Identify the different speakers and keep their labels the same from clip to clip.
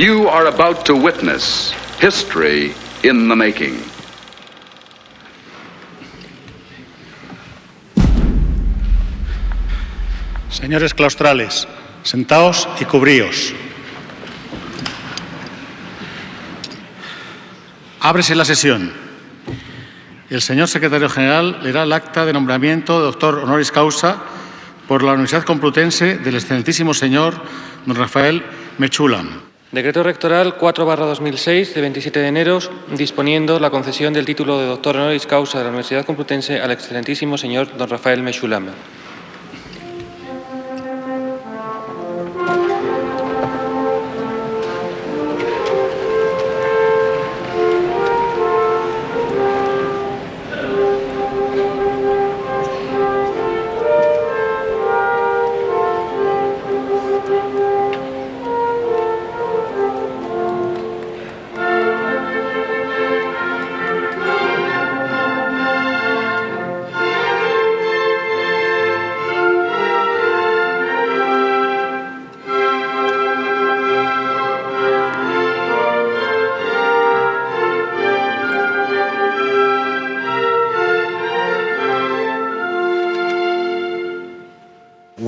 Speaker 1: You are about to witness history in the making.
Speaker 2: Señores claustrales, sentaos y cubríos. Ábrese la sesión. El señor secretario general leerá el acta de nombramiento de doctor honoris causa por la Universidad Complutense del excelentísimo señor don Rafael Mechulam.
Speaker 3: Decreto rectoral 4-2006 de 27 de enero disponiendo la concesión del título de doctor honoris causa de la Universidad Complutense al excelentísimo señor don Rafael Mechulam.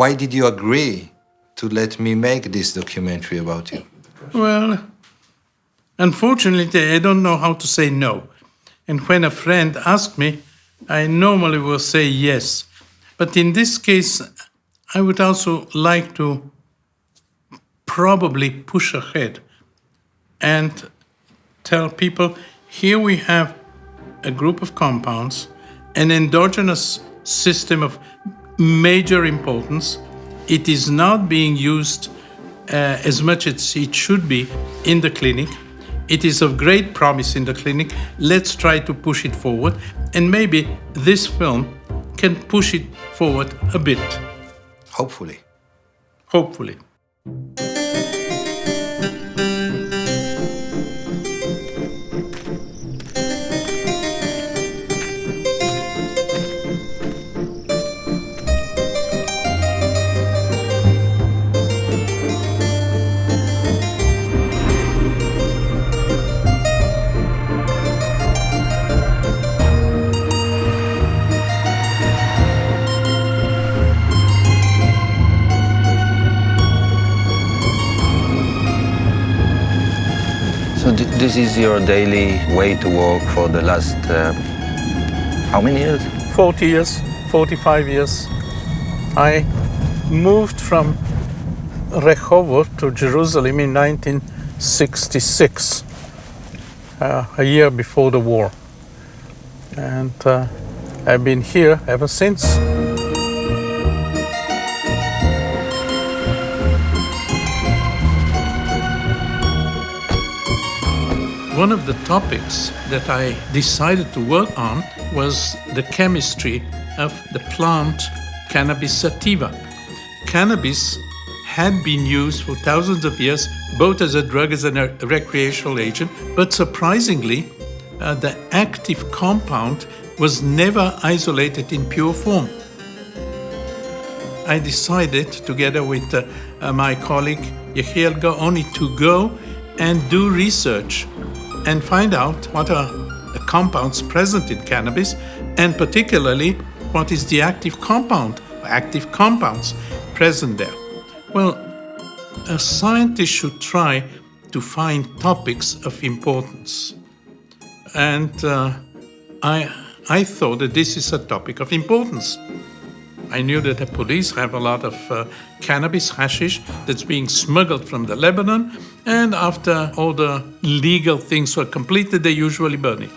Speaker 4: Why did you agree to let me make this documentary about you?
Speaker 5: Well, unfortunately, I don't know how to say no. And when a friend asks me, I normally will say yes. But in this case, I would also like to probably push ahead and tell people here we have a group of compounds, an endogenous system of major importance. It is not being used uh, as much as it should be in the clinic. It is of great promise in the clinic. Let's try to push it forward. And maybe this film can push it forward a bit.
Speaker 4: Hopefully.
Speaker 5: Hopefully.
Speaker 6: This is your daily way to work for the last, uh, how many years?
Speaker 5: 40 years, 45 years. I moved from Rehovot to Jerusalem in 1966, uh, a year before the war. And uh, I've been here ever since. One of the topics that I decided to work on was the chemistry of the plant Cannabis sativa. Cannabis had been used for thousands of years, both as a drug as a recreational agent, but surprisingly, uh, the active compound was never isolated in pure form. I decided, together with uh, uh, my colleague Yehiel Gaoni, to go and do research and find out what are the compounds present in cannabis and particularly what is the active compound, active compounds present there. Well, a scientist should try to find topics of importance. And uh, I, I thought that this is a topic of importance. I knew that the police have a lot of uh, cannabis hashish that's being smuggled from the Lebanon, and after all the legal things were completed, they usually burn it.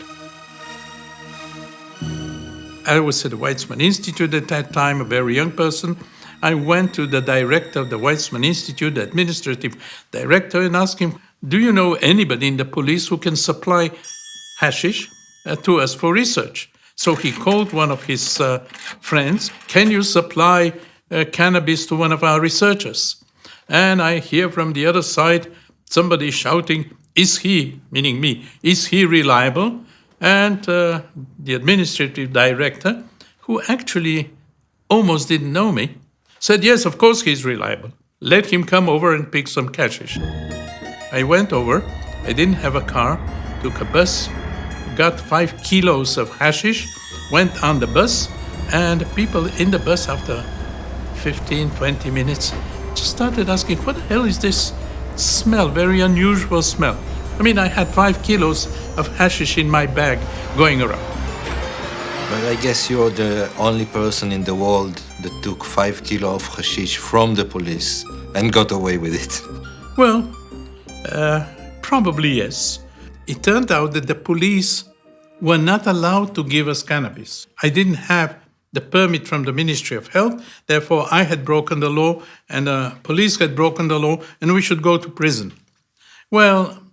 Speaker 5: I was at the Weizmann Institute at that time, a very young person. I went to the director of the Weizmann Institute, the administrative director, and asked him, Do you know anybody in the police who can supply hashish uh, to us for research? So he called one of his uh, friends, Can you supply uh, cannabis to one of our researchers? And I hear from the other side somebody shouting, Is he, meaning me, is he reliable? And uh, the administrative director, who actually almost didn't know me, said, Yes, of course he's reliable. Let him come over and pick some hashish. I went over, I didn't have a car, took a bus, got five kilos of hashish, went on the bus, and people in the bus after 15, 20 minutes just started asking, what the hell is this smell? Very unusual smell. I mean, I had five kilos of hashish in my bag going around.
Speaker 4: But I guess you're the only person in the world that took five kilo of hashish from the police and got away with it.
Speaker 5: Well, uh, probably yes. It turned out that the police were not allowed to give us cannabis. I didn't have the permit from the Ministry of Health, therefore, I had broken the law, and the police had broken the law, and we should go to prison. Well,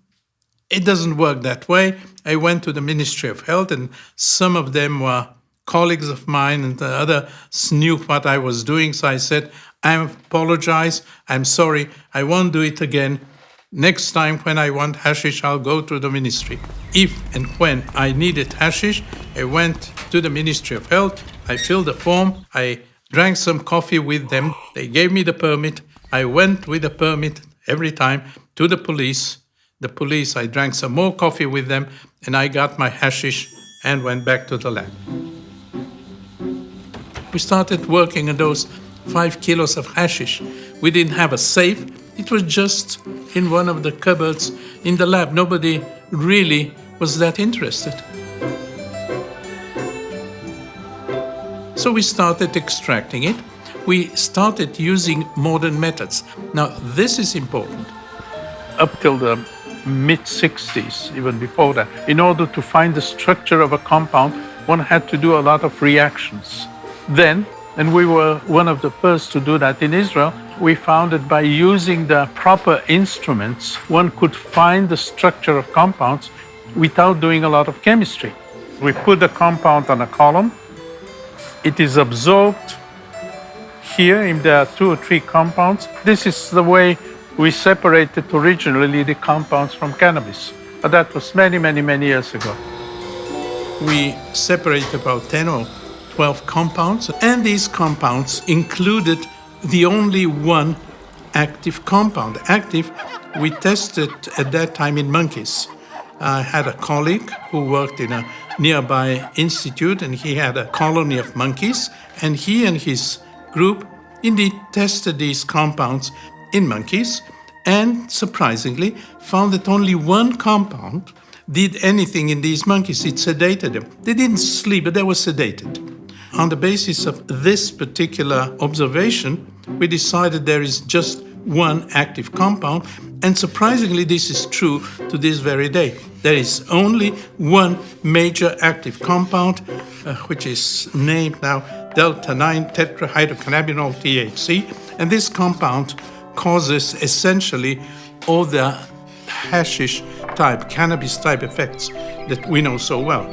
Speaker 5: it doesn't work that way. I went to the Ministry of Health, and some of them were colleagues of mine, and the others knew what I was doing. So I said, I apologize. I'm sorry. I won't do it again. Next time when I want hashish, I'll go to the ministry. If and when I needed hashish, I went to the Ministry of Health. I filled the form. I drank some coffee with them. They gave me the permit. I went with the permit every time to the police. The police, I drank some more coffee with them, and I got my hashish and went back to the lab. We started working on those five kilos of hashish. We didn't have a safe. It was just in one of the cupboards in the lab. Nobody really was that interested. So we started extracting it. We started using modern methods. Now, this is important.
Speaker 7: up till the mid 60s, even before that, in order to find the structure of a compound, one had to do a lot of reactions. Then, and we were one of the first to do that in Israel, we found that by using the proper instruments, one could find the structure of compounds without doing a lot of chemistry. We put the compound on a column, it is absorbed here, if there are two or three compounds. This is the way we separated originally the compounds from cannabis. But that was many, many, many years ago.
Speaker 5: we separate about 10 or 12 compounds, and these compounds included the only one active compound. Active, we tested at that time in monkeys. I had a colleague who worked in a nearby institute, and he had a colony of monkeys, and he and his group indeed tested these compounds in monkeys, and surprisingly found that only one compound did anything in these monkeys. It sedated them. They didn't sleep, but they were sedated. On the basis of this particular observation, we decided there is just one active compound, and surprisingly, this is true to this very day. There is only one major active compound, uh, which is named now delta 9 tetrahydrocannabinol THC, and this compound causes essentially all the hashish type, cannabis type effects that we know so well.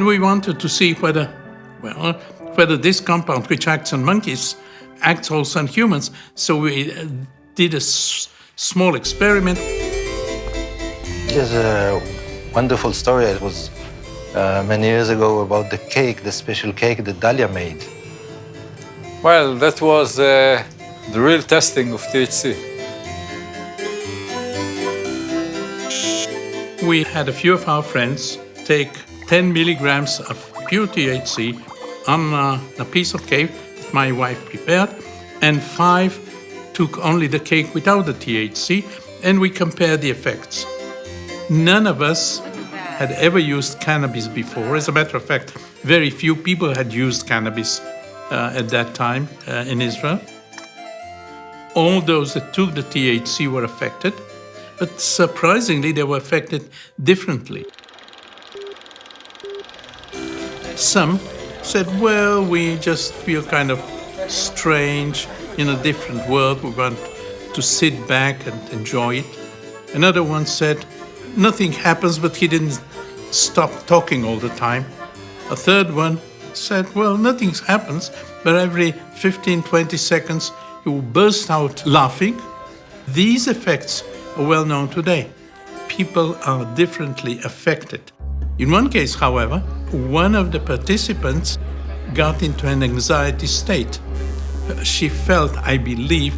Speaker 5: And we wanted to see whether, well, whether this compound, which acts on monkeys, acts also on humans. So we uh, did a s- small experiment.
Speaker 6: There's a wonderful story. It was uh, many years ago about the cake, the special cake that Dalia made.
Speaker 8: Well, that was uh, the real testing of THC.
Speaker 5: We had a few of our friends take 10 milligrams of pure THC on uh, a piece of cake that my wife prepared, and five took only the cake without the THC, and we compared the effects. None of us had ever used cannabis before. As a matter of fact, very few people had used cannabis uh, at that time uh, in Israel. All those that took the THC were affected, but surprisingly, they were affected differently. Some said, well, we just feel kind of strange in a different world. We want to sit back and enjoy it. Another one said, nothing happens, but he didn't stop talking all the time. A third one said, well, nothing happens, but every 15, 20 seconds he will burst out laughing. These effects are well known today. People are differently affected. In one case, however, one of the participants got into an anxiety state. She felt, I believe,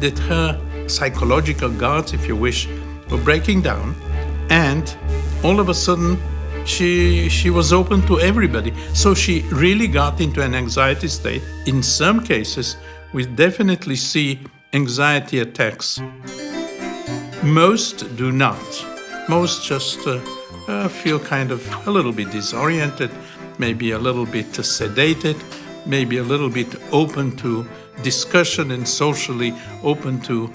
Speaker 5: that her psychological guards, if you wish, were breaking down, and all of a sudden she she was open to everybody. So she really got into an anxiety state. In some cases, we definitely see anxiety attacks. Most do not. Most just uh, uh, feel kind of a little bit disoriented, maybe a little bit sedated, maybe a little bit open to discussion and socially open to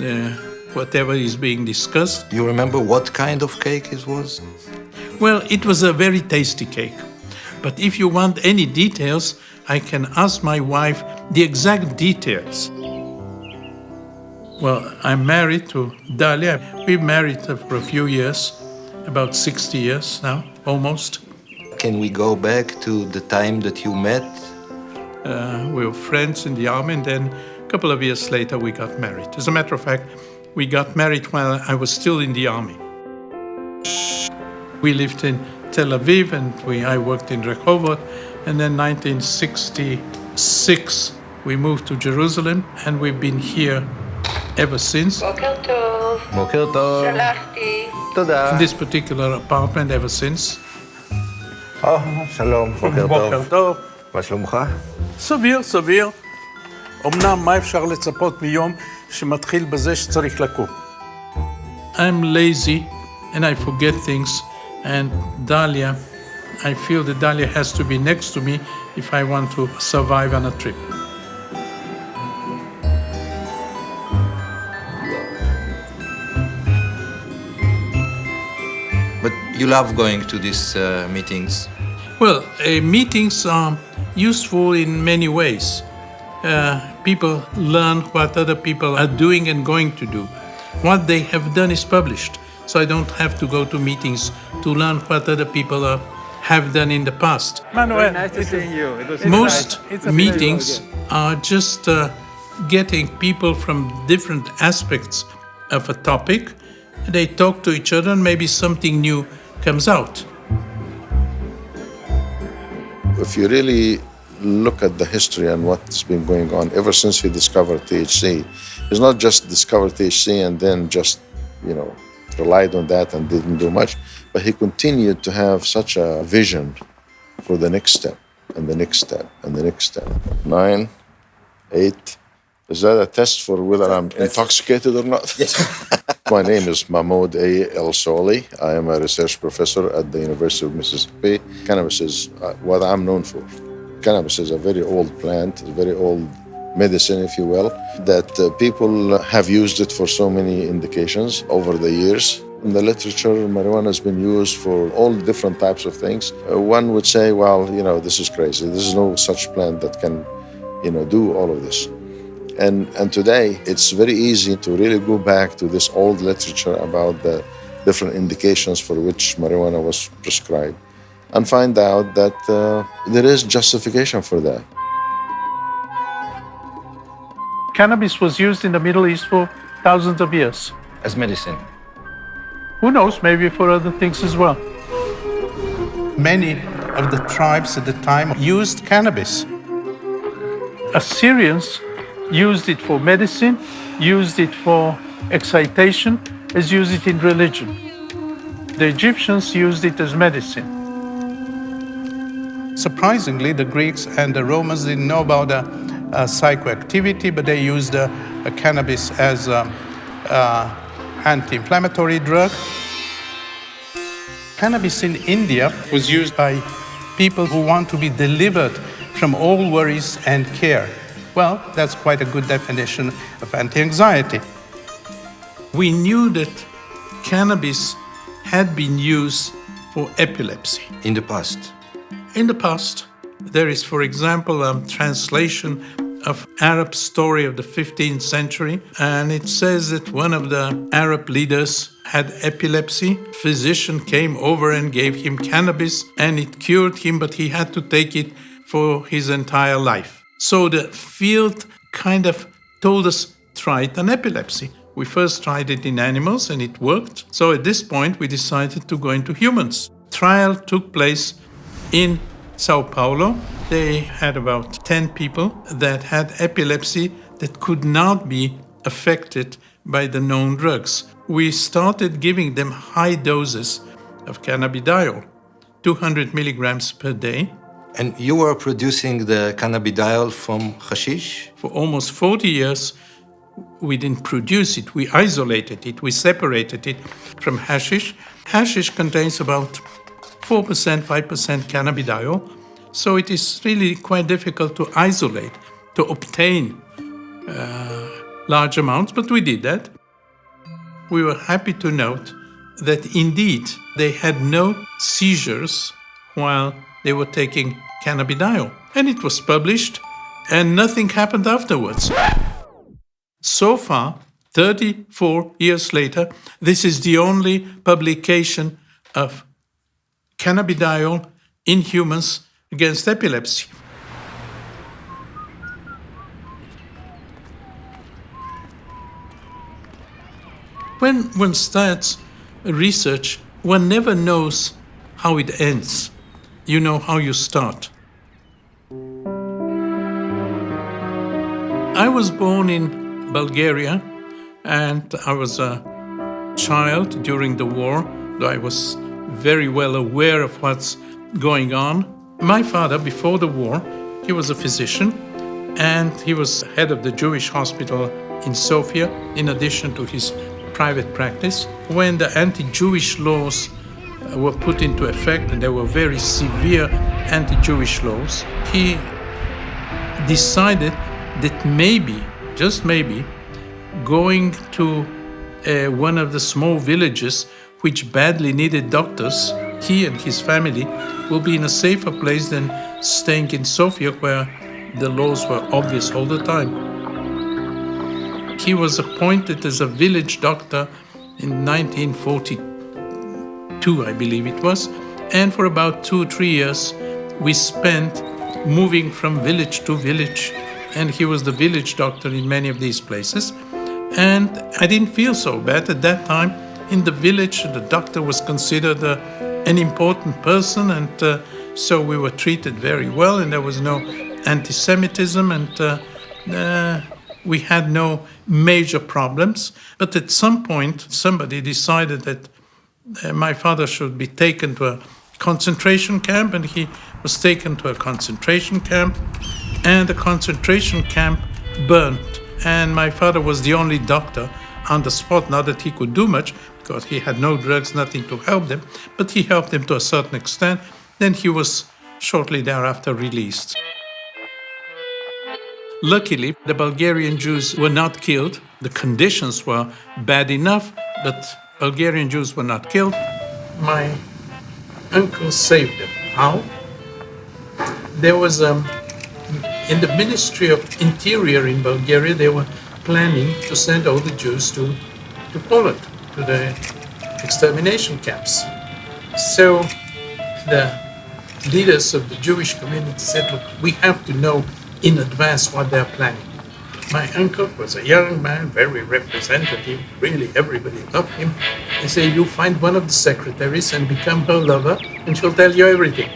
Speaker 5: uh, whatever is being discussed.
Speaker 4: Do you remember what kind of cake it was?
Speaker 5: Well, it was a very tasty cake. But if you want any details, I can ask my wife the exact details. Well, I'm married to Dalia. We've married for a few years, about 60 years now, almost.
Speaker 4: Can we go back to the time that you met?
Speaker 5: Uh, we were friends in the army, and then a couple of years later we got married. As a matter of fact, we got married while I was still in the army. We lived in Tel Aviv, and we, I worked in Rehovot, and then 1966 we moved to Jerusalem, and we've been here ever since.
Speaker 9: Welcome
Speaker 6: to
Speaker 5: in This particular apartment ever since.
Speaker 6: Oh, shalom. בוקר
Speaker 7: סביר, סביר. אמנם, מה אפשר לצפות מיום שמתחיל בזה שצריך לקום?
Speaker 5: I'm lazy and I forget things and Dalia, I feel that Dalia has to be next to me if I want to survive on a trip.
Speaker 4: You love going to these uh, meetings.
Speaker 5: Well, uh, meetings are useful in many ways. Uh, people learn what other people are doing and going to do. What they have done is published, so I don't have to go to meetings to learn what other people are, have done in the past.
Speaker 7: Manuel,
Speaker 10: nice to see you. It was
Speaker 5: Most
Speaker 7: It's a
Speaker 5: meetings are just uh, getting people from different aspects of a topic. They talk to each other, and maybe something new comes out.
Speaker 11: if you really look at the history and what's been going on ever since he discovered THC, he's not just discovered THC and then just, you know, relied on that and didn't do much, but he continued to have such a vision for the next step and the next step and the next step. Nine, eight. Is that a test for whether I'm intoxicated or not? Yes. My name is Mahmoud A. ElSohly. I am a research professor at the University of Mississippi. Cannabis is uh, what I'm known for. Cannabis is a very old plant, a very old medicine, if you will, that uh, people have used it for so many indications over the years. In the literature, marijuana has been used for all different types of things. Uh, one would say, well, you know, this is crazy. There's no such plant that can, you know, do all of this. And, and today, it's very easy to really go back to this old literature about the different indications for which marijuana was prescribed and find out that uh, there is justification for that.
Speaker 7: Cannabis was used in the Middle East for thousands of years.
Speaker 6: As medicine.
Speaker 7: Who knows, maybe for other things as well.
Speaker 5: Many of the tribes at the time used cannabis.
Speaker 7: Assyrians used it for medicine, used it for excitation, as used it in religion. The Egyptians used it as medicine.
Speaker 5: Surprisingly, the Greeks and the Romans didn't know about the uh, psychoactivity, but they used uh, uh, cannabis as an anti-inflammatory drug. Cannabis in India was used by people who want to be delivered from all worries and care. Well, that's quite a good definition of anti-anxiety. We knew that cannabis had been used for epilepsy.
Speaker 4: In the past,
Speaker 5: In the past, there is, for example, a translation of Arab story of the 15th century, and it says that one of the Arab leaders had epilepsy. Physician came over and gave him cannabis, and it cured him, but he had to take it for his entire life. So the field kind of told us try it on epilepsy. We first tried it in animals and it worked. So at this point, we decided to go into humans. Trial took place In Sao Paulo, they had about 10 people that had epilepsy that could not be affected by the known drugs. We started giving them high doses of cannabidiol, 200 milligrams per day.
Speaker 4: And you were producing the cannabidiol from hashish?
Speaker 5: For almost 40 years, we didn't produce it, we isolated it, we separated it from hashish. Hashish contains about 4%, 5% cannabidiol, so it is really quite difficult to isolate, to obtain uh, large amounts, but we did that. We were happy to note that indeed they had no seizures while they were taking cannabidiol. And it was published, and nothing happened afterwards. So far, 34 years later, this is the only publication of cannabidiol in humans against epilepsy. When one starts research, one never knows how it ends. You know how you start. I was born in Bulgaria and I was a child during the war, I was very well aware of what's going on. My father, before the war, he was a physician and he was head of the Jewish hospital in Sofia, in addition to his private practice. When the anti Jewish laws were put into effect, and there were very severe anti Jewish laws, he decided that maybe, just maybe, going to uh, one of the small villages which badly needed doctors, he and his family will be in a safer place than staying in Sofia where the laws were obvious all the time. He was appointed as a village doctor in 1942, I believe it was, and for about two three years we spent moving from village to village, and he was the village doctor in many of these places. And I didn't feel so bad at that time. In the village, the doctor was considered uh, an important person, and uh, so we were treated very well, and there was no anti Semitism, and uh, uh, we had no major problems. But at some point, somebody decided that Uh, my father should be taken to a concentration camp, and he was taken to a concentration camp, and the concentration camp burnt. And my father was the only doctor on the spot, not that he could do much, because he had no drugs, nothing to help them, but he helped them to a certain extent. Then he was shortly thereafter released. Luckily, the Bulgarian Jews were not killed. The conditions were bad enough, but Bulgarian Jews were not killed. My uncle saved them. How? There was a, in the Ministry of Interior in Bulgaria, they were planning to send all the Jews to, to Poland, to the extermination camps. So the leaders of the Jewish community said, look, we have to know in advance what they're planning. My uncle was a young man, very representative, really everybody loved him. He said, you find one of the secretaries and become her lover, and she'll tell you everything.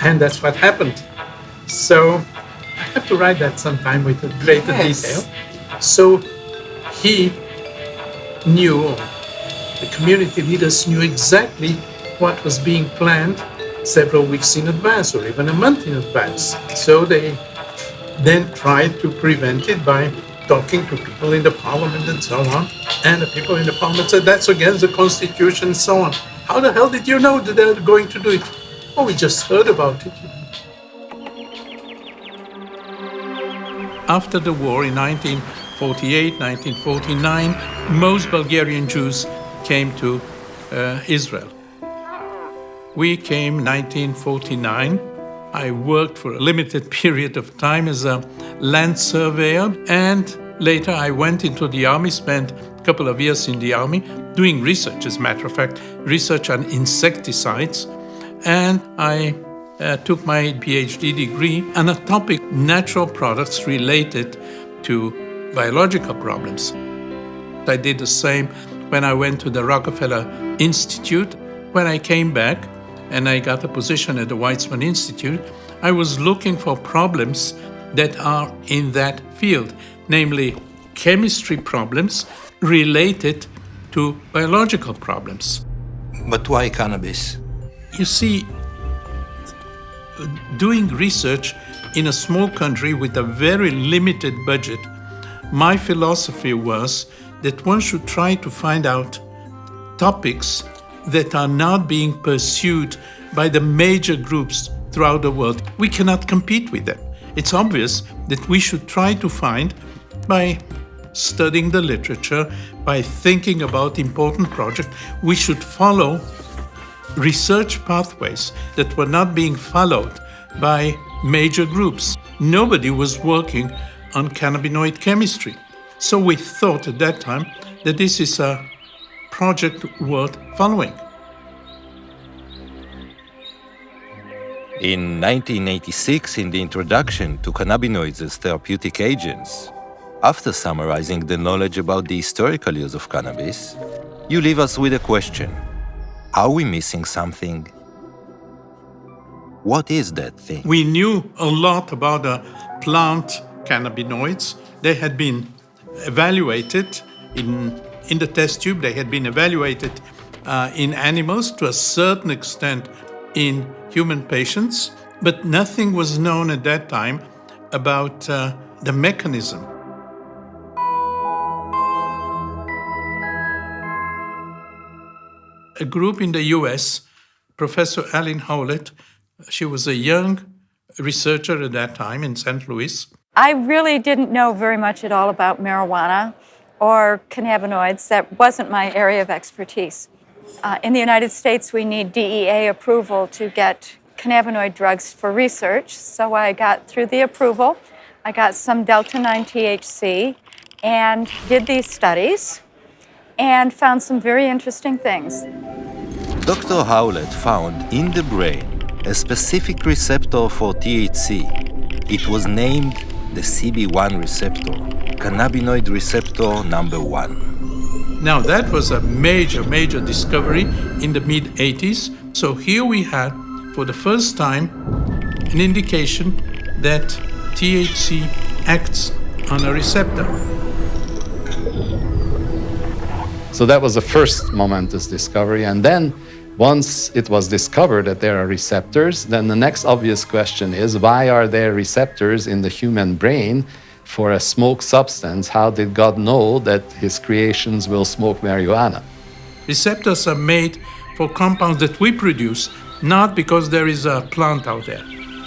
Speaker 5: And that's what happened. So I have to write that sometime with a greater
Speaker 9: Yes.
Speaker 5: detail. So he knew, the community leaders knew exactly what was being planned several weeks in advance or even a month in advance. So they then tried to prevent it by talking to people in the parliament and so on. And the people in the parliament said, that's against the constitution and so on. How the hell did you know that they're going to do it? Oh, we just heard about it. After the war in 1948, 1949, most Bulgarian Jews came to uh, Israel. We came 1949. I worked for a limited period of time as a land surveyor, and later I went into the army, spent a couple of years in the army doing research, as a matter of fact, research on insecticides. And I uh, took my PhD degree on a topic natural products related to biological problems. I did the same when I went to the Rockefeller Institute. When I came back, and I got a position at the Weizmann Institute, I was looking for problems that are in that field, namely chemistry problems related to biological problems.
Speaker 4: But why cannabis?
Speaker 5: You see, doing research in a small country with a very limited budget, my philosophy was that one should try to find out topics that are not being pursued by the major groups throughout the world. We cannot compete with them. It's obvious that we should try to find, by studying the literature, by thinking about important projects, we should follow research pathways that were not being followed by major groups. Nobody was working on cannabinoid chemistry. So we thought at that time that this is a project worth following.
Speaker 4: In 1986, in the introduction to cannabinoids as therapeutic agents, after summarizing the knowledge about the historical use of cannabis, you leave us with a question. Are we missing something? What is that thing?
Speaker 5: We knew a lot about the plant cannabinoids. They had been evaluated in, in the test tube, they had been evaluated uh, in animals to a certain extent in human patients, but nothing was known at that time about uh, the mechanism. A group in the US, Professor Allyn Howlett, she was a young researcher at that time in St. Louis.
Speaker 9: I really didn't know very much at all about marijuana or cannabinoids. That wasn't my area of expertise. Uh, in the United States, we need DEA approval to get cannabinoid drugs for research. So I got through the approval. I got some Delta 9 THC and did these studies and found some very interesting things.
Speaker 4: Dr. Howlett found in the brain a specific receptor for THC. It was named the CB1 receptor, cannabinoid receptor number one.
Speaker 5: Now, that was a major, major discovery in the mid 80s. So, here we had, for the first time, an indication that THC acts on a receptor.
Speaker 10: So, that was the first momentous discovery. And then once it was discovered that there are receptors, then the next obvious question is why are there receptors in the human brain for a smoke substance? How did God know that his creations will smoke marijuana?
Speaker 5: Receptors are made for compounds that we produce, not because there is a plant out there.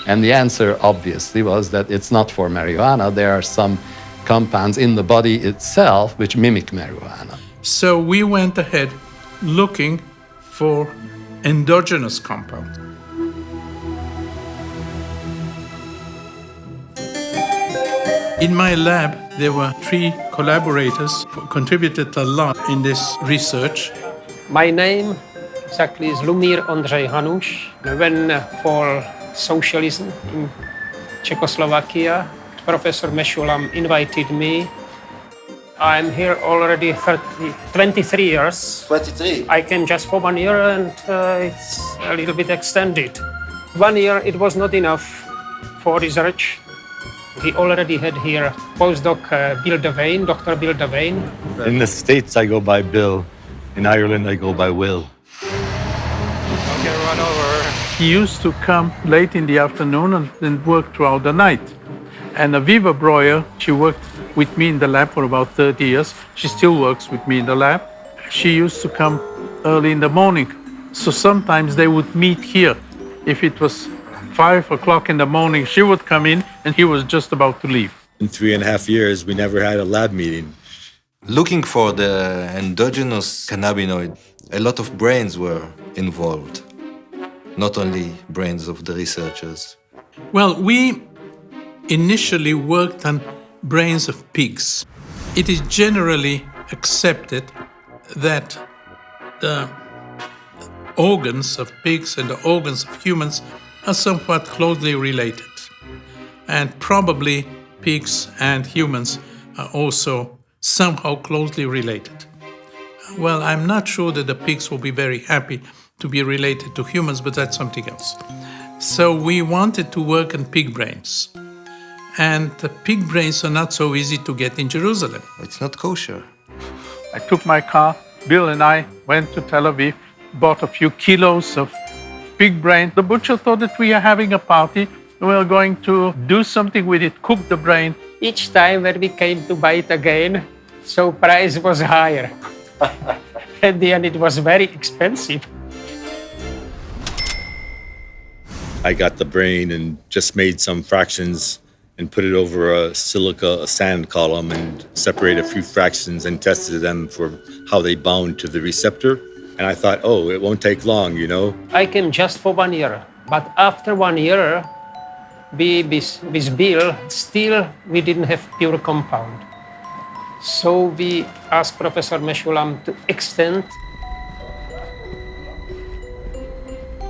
Speaker 10: And the answer obviously was that it's not for marijuana. There are some compounds in the body itself which mimic marijuana.
Speaker 5: So we went ahead looking for endogenous compounds. In my lab, there were three collaborators who contributed a lot in this research.
Speaker 12: My name exactly is Lumír Ondřej Hanuš. I went for socialism in Czechoslovakia. Professor Mechoulam invited me I'm here already 30, 23 years.
Speaker 13: 23?
Speaker 12: I came just for one year and uh, it's a little bit extended. One year it was not enough for research. He already had here postdoc uh, Bill Devane, Dr. Bill Devane.
Speaker 14: In the States, I go by Bill. In Ireland, I go by Will.
Speaker 12: Okay, run over.
Speaker 7: He used to come late in the afternoon and then work throughout the night. And Aviva Breuer, she worked with me in the lab for about 30 years. She still works with me in the lab. She used to come early in the morning. So sometimes they would meet here. If it was five o'clock in the morning, she would come in and he was just about to leave.
Speaker 14: In three and a half years, we never had a lab meeting.
Speaker 4: Looking for the endogenous cannabinoid, a lot of brains were involved, not only brains of the researchers.
Speaker 5: Well, we initially worked on brains of pigs. It is generally accepted that the organs of pigs and the organs of humans are somewhat closely related. And probably pigs and humans are also somehow closely related. Well, I'm not sure that the pigs will be very happy to be related to humans, but that's something else. So we wanted to work on pig brains. And the pig brains are not so easy to get in Jerusalem.
Speaker 6: It's not kosher.
Speaker 7: I took my car, Bill and I went to Tel Aviv, bought a few kilos of pig brain. The butcher thought that we are having a party. We are going to do something with it, cook the brain.
Speaker 12: Each time when we came to buy it again, so price was higher. At the end, it was very expensive.
Speaker 14: I got the brain and just made some fractions and put it over a silica a sand column and separated a few fractions and tested them for how they bound to the receptor. And I thought, oh, it won't take long, you know?
Speaker 12: I came just for one year, but after one year, we, with, with Bill, still we didn't have pure compound. So we asked Professor Mechoulam to extend.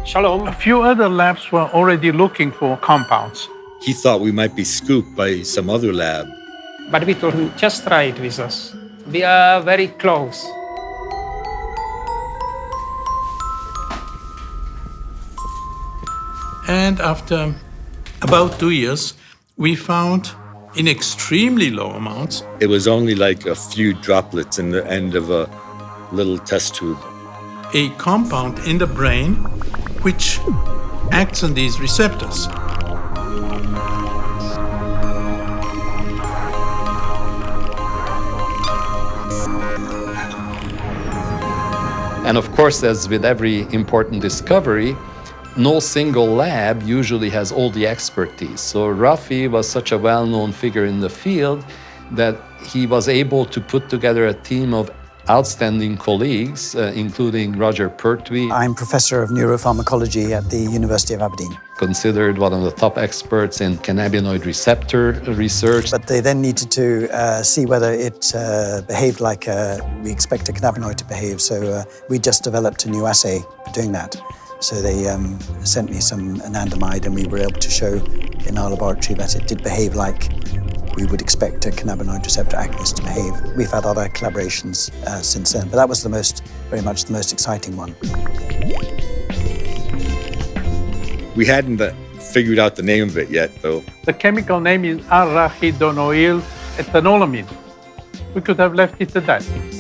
Speaker 12: Shalom.
Speaker 7: A few other labs were already looking for compounds.
Speaker 14: He thought we might be scooped by some other lab.
Speaker 12: But we told him, just try it with us. We are very close.
Speaker 5: And after about two years, we found in extremely low amounts.
Speaker 14: It was only like a few droplets in the end of a little test tube.
Speaker 5: A compound in the brain which acts on these receptors.
Speaker 10: And of course, as with every important discovery, no single lab usually has all the expertise. So Rafi was such a well-known figure in the field that he was able to put together a team of outstanding colleagues, uh, including Roger Pertwee.
Speaker 13: I'm professor of neuropharmacology at the University of Aberdeen.
Speaker 10: Considered one of the top experts in cannabinoid receptor research.
Speaker 13: But they then needed to uh, see whether it uh, behaved like uh, we expect a cannabinoid to behave. So uh, we just developed a new assay for doing that. So they um, sent me some anandamide and we were able to show in our laboratory that it did behave like we would expect a cannabinoid receptor agonist to behave. We've had other collaborations uh, since then, but that was the most, very much the most exciting one.
Speaker 14: We hadn't uh, figured out the name of it yet, though.
Speaker 7: The chemical name is arachidonyl ethanolamine. We could have left it at that.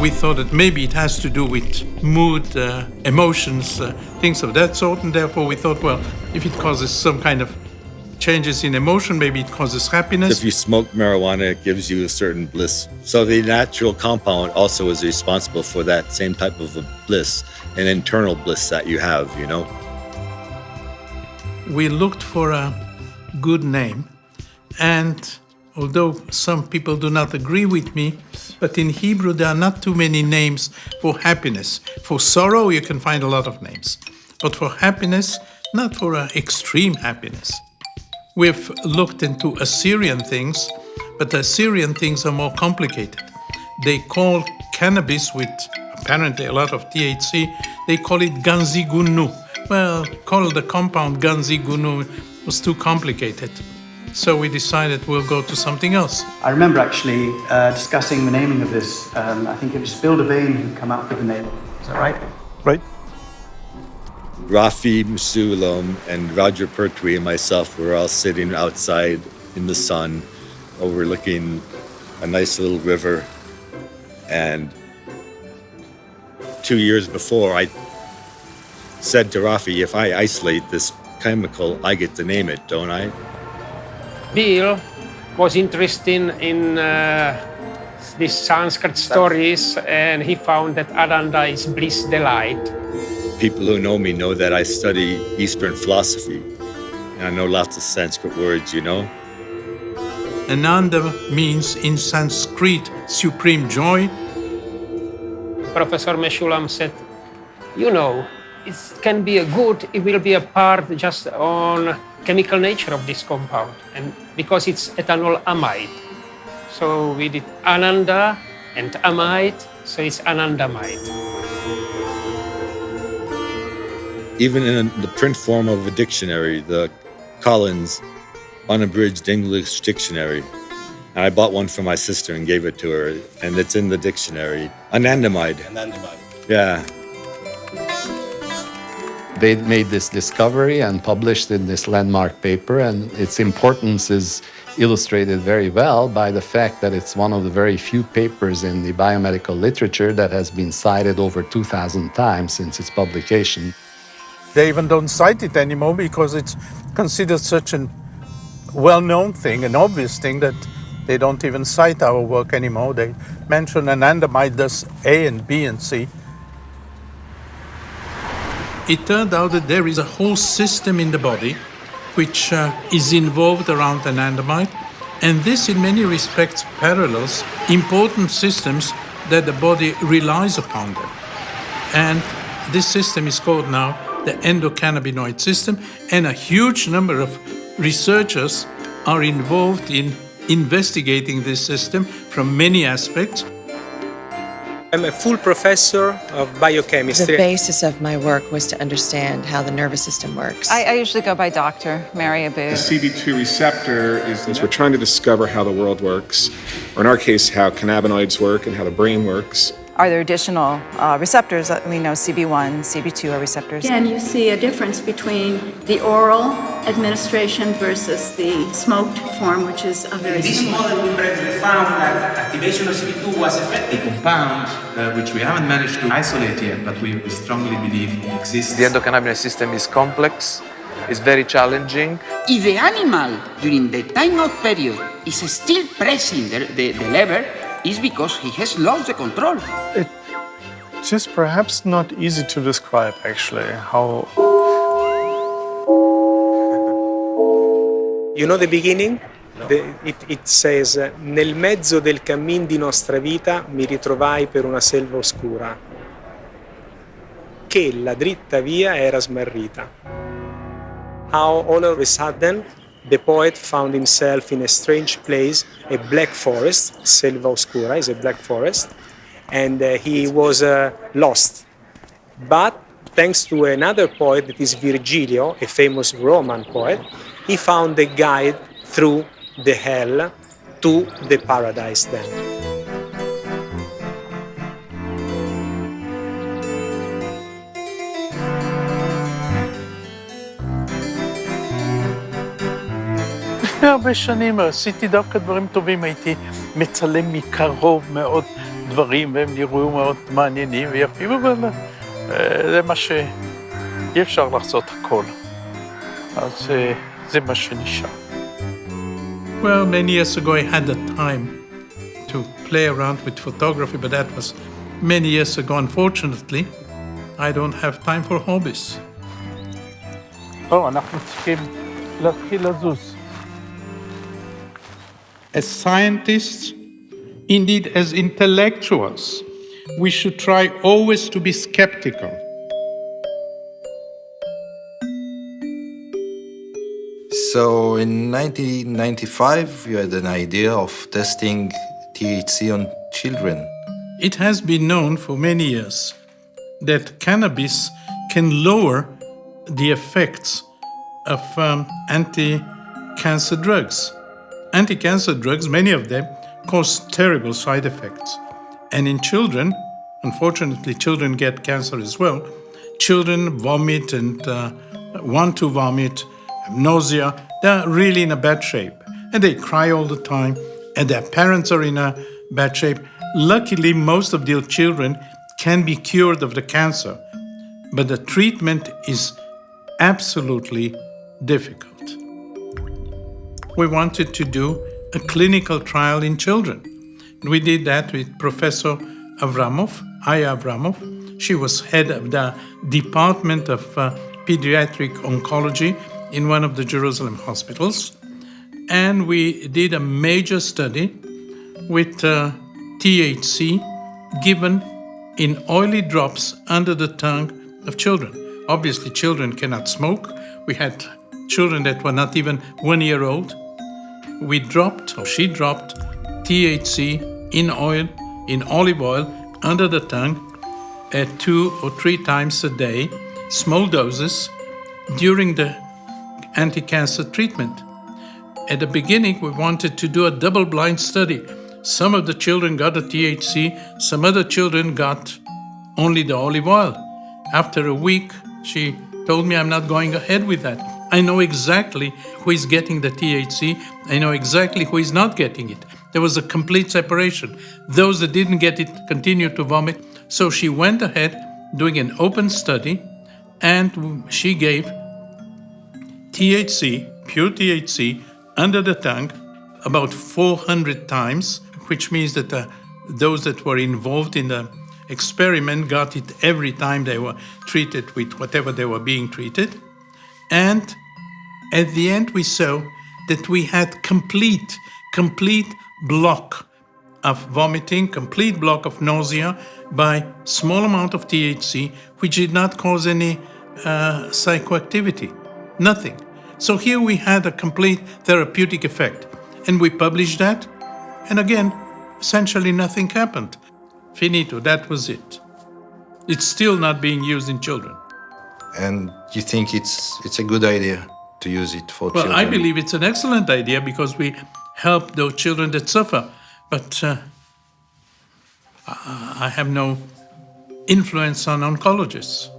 Speaker 5: We thought that maybe it has to do with mood, uh, emotions, uh, things of that sort, and therefore we thought, well, if it causes some kind of changes in emotion, maybe it causes happiness.
Speaker 14: If you smoke marijuana, it gives you a certain bliss. So the natural compound also is responsible for that same type of a bliss, an internal bliss that you have, you know?
Speaker 5: We looked for a good name, and although some people do not agree with me, but in Hebrew there are not too many names for happiness. For sorrow, you can find a lot of names, but for happiness, not for uh, extreme happiness. We've looked into Assyrian things, but Assyrian things are more complicated. They call cannabis with apparently a lot of THC, they call it ganzigunu. Well, call the compound ganzigunu was too complicated. So we decided we'll go to something else.
Speaker 15: I remember actually uh, discussing the naming of this. Um, I think it was Bill Devane who came up with the name. Is that right?
Speaker 14: Right. Rafi Mechoulam and Roger Pertwee and myself were all sitting outside in the sun, overlooking a nice little river. And two years before, I said to Rafi, if I isolate this chemical, I get to name it, don't I?
Speaker 12: Bill was interested in uh, these Sanskrit stories, and he found that Ananda is bliss delight.
Speaker 14: People who know me know that I study Eastern philosophy. And I know lots of Sanskrit words, you know.
Speaker 5: Ananda means in Sanskrit supreme joy.
Speaker 12: Professor Mechoulam said, you know, it can be a good, it will be a part just on chemical nature of this compound, and because it's ethanol amide. So we did ananda and amide, so it's anandamide.
Speaker 14: Even in the print form of a dictionary, the Collins Unabridged English Dictionary, and I bought one for my sister and gave it to her, and it's in the dictionary. Anandamide.
Speaker 6: Anandamide.
Speaker 14: Yeah.
Speaker 10: They made this discovery and published in this landmark paper, and its importance is illustrated very well by the fact that it's one of the very few papers in the biomedical literature that has been cited over 2,000 times since its publication.
Speaker 5: They even don't cite it anymore because it's considered such a well-known thing, an obvious thing that they don't even cite our work anymore. They mention anandamide does A and B and C. It turned out that there is a whole system in the body which uh, is involved around anandamide, and this in many respects parallels important systems that the body relies upon them. And this system is called now the endocannabinoid system, and a huge number of researchers are involved in investigating this system from many aspects.
Speaker 16: I'm a full professor of biochemistry.
Speaker 17: The basis of my work was to understand how the nervous system works.
Speaker 18: I, I usually go by Dr. Mary Abood.
Speaker 19: The CB2 receptor is, is we're trying to discover how the world works, or in our case, how cannabinoids work and how the brain works.
Speaker 18: Are there additional uh, receptors? That we know CB1, CB2 are receptors.
Speaker 20: Again, you see a difference between the oral administration versus the smoked form, which is a very
Speaker 21: In this model, we found that activation of CB2 was effective.
Speaker 22: A compound uh, which we haven't managed to isolate yet, but we, we strongly believe exists.
Speaker 23: The endocannabinoid system is complex, it's very challenging.
Speaker 24: If the animal, during the timeout period, is still pressing the, the, the lever, is because he has lost the control.
Speaker 25: It's just perhaps not easy to describe actually how.
Speaker 16: You know the beginning? The, it, it says, nel mezzo del cammin di nostra vita mi ritrovai per una selva oscura, che la dritta via era smarrita. How all of a sudden the poet found himself in a strange place, a black forest, Selva Oscura is a black forest, and uh, he was uh, lost. But thanks to another poet that is Virgilio, a famous Roman poet, he found a guide through the hell to the paradise then.
Speaker 5: לפני הרבה שנים עשיתי דווקא דברים טובים, הייתי מצלם מקרוב מאוד דברים, והם נראו מאוד מעניינים ויפים, אבל זה מה ש... אי אפשר לעשות הכל. אז זה מה שנשאר. Well, many years ago I had the time to play around with photography, but that was many years ago. Unfortunately, I don't have time for hobbies. או, אנחנו צריכים להתחיל לזוז. As scientists, indeed as intellectuals, we should try always to be skeptical.
Speaker 6: So in 1995, you had an idea of testing THC on children.
Speaker 5: It has been known for many years that cannabis can lower the effects of um, anti-cancer drugs. Anti-cancer drugs, many of them, cause terrible side effects. And in children, unfortunately, children get cancer as well. Children vomit and uh, want to vomit, have nausea. They're really in a bad shape. And they cry all the time, and their parents are in a bad shape. Luckily, most of the children can be cured of the cancer, but the treatment is absolutely difficult. We wanted to do a clinical trial in children. We did that with Professor Abrahamov, Aya Abrahamov. She was head of the Department of uh, Pediatric Oncology in one of the Jerusalem hospitals. And we did a major study with uh, THC given in oily drops under the tongue of children. Obviously, children cannot smoke. We had children that were not even one year old. We dropped, or she dropped, THC in oil, in olive oil, under the tongue at two or three times a day, small doses, during the anti cancer treatment. At the beginning, we wanted to do a double blind study. Some of the children got the THC, some other children got only the olive oil. After a week, she told me I'm not going ahead with that. I know exactly who is getting the THC. I know exactly who is not getting it. There was a complete separation. Those that didn't get it continued to vomit. So she went ahead doing an open study and she gave THC, pure THC, under the tongue about 400 times, which means that uh, those that were involved in the experiment got it every time they were treated with whatever they were being treated. And at the end, we saw that we had complete, complete block of vomiting, complete block of nausea by small amount of THC, which did not cause any uh, psychoactivity, nothing. So here we had a complete therapeutic effect. And we published that, and again, essentially nothing happened. Finito, that was it. It's still not being used in children.
Speaker 6: And you think it's it's a good idea to use it for
Speaker 5: well,
Speaker 6: children?
Speaker 5: I believe it's an excellent idea because we help those children that suffer. But uh, I have no influence on oncologists.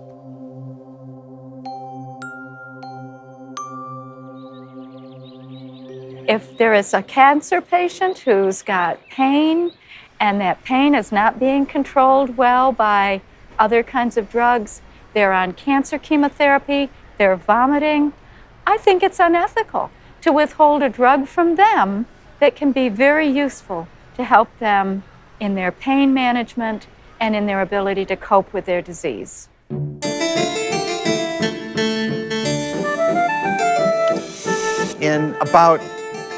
Speaker 9: If there is a cancer patient who's got pain and that pain is not being controlled well by other kinds of drugs, they're on cancer chemotherapy, they're vomiting, I think it's unethical to withhold a drug from them that can be very useful to help them in their pain management and in their ability to cope with their disease.
Speaker 26: In about